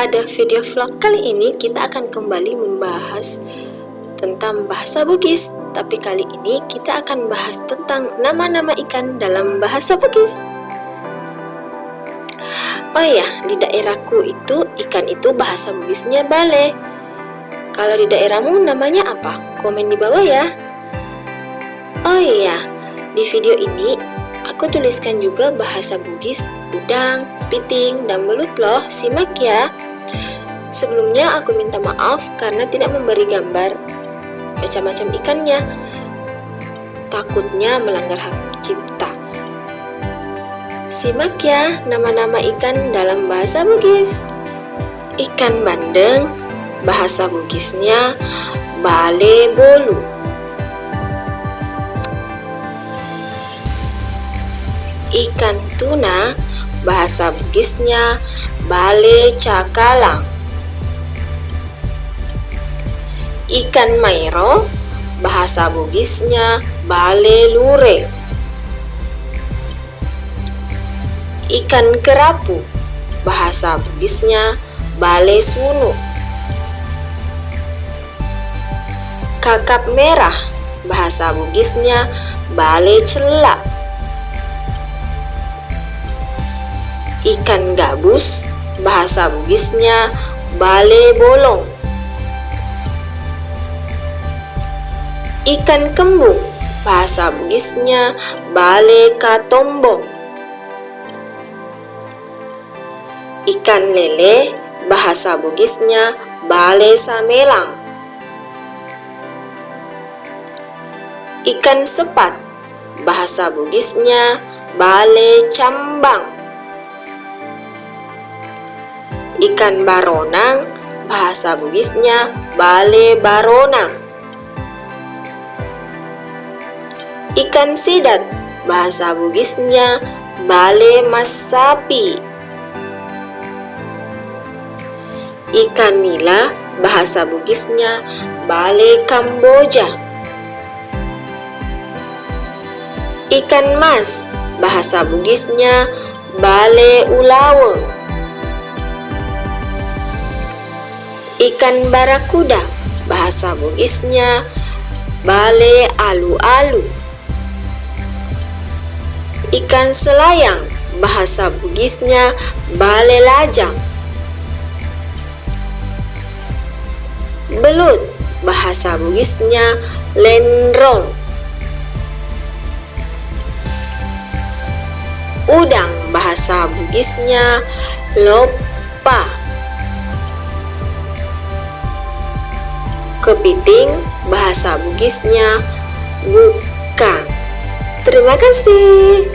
Pada video vlog kali ini kita akan kembali membahas tentang bahasa Bugis. Tapi kali ini kita akan bahas tentang nama-nama ikan dalam bahasa Bugis. Oh ya, di daerahku itu ikan itu bahasa Bugisnya bale. Kalau di daerahmu namanya apa? Komen di bawah ya. Oh iya, di video ini aku tuliskan juga bahasa Bugis, udang, piting, dan belut loh, simak ya Sebelumnya aku minta maaf karena tidak memberi gambar macam-macam ikannya. Takutnya melanggar hak cipta. Simak ya nama-nama ikan dalam bahasa Bugis. Ikan bandeng, bahasa Bugisnya bale bolu. Ikan tuna, bahasa Bugisnya bale cakalang. Ikan mairo, bahasa Bugisnya bale lure. Ikan kerapu, bahasa Bugisnya bale sunu. Kakap merah, bahasa Bugisnya bale celak. Ikan gabus, bahasa Bugisnya bale bolong. Ikan kembung, bahasa Bugisnya bale katombong. Ikan lele, bahasa Bugisnya bale samelang. Ikan sepat, bahasa Bugisnya bale cambang. Ikan baronang, bahasa Bugisnya bale baronang. Ikan sidat, bahasa Bugisnya bale masapi. Ikan nila, bahasa Bugisnya bale Kamboja. Ikan mas, bahasa Bugisnya bale ulaweng. Ikan barakuda, bahasa Bugisnya bale alu-alu. Ikan selayang, bahasa Bugisnya bale lajang. Belut, bahasa Bugisnya lenrong. Udang, bahasa Bugisnya lopa. Kepiting, bahasa Bugisnya bukan. Terima kasih.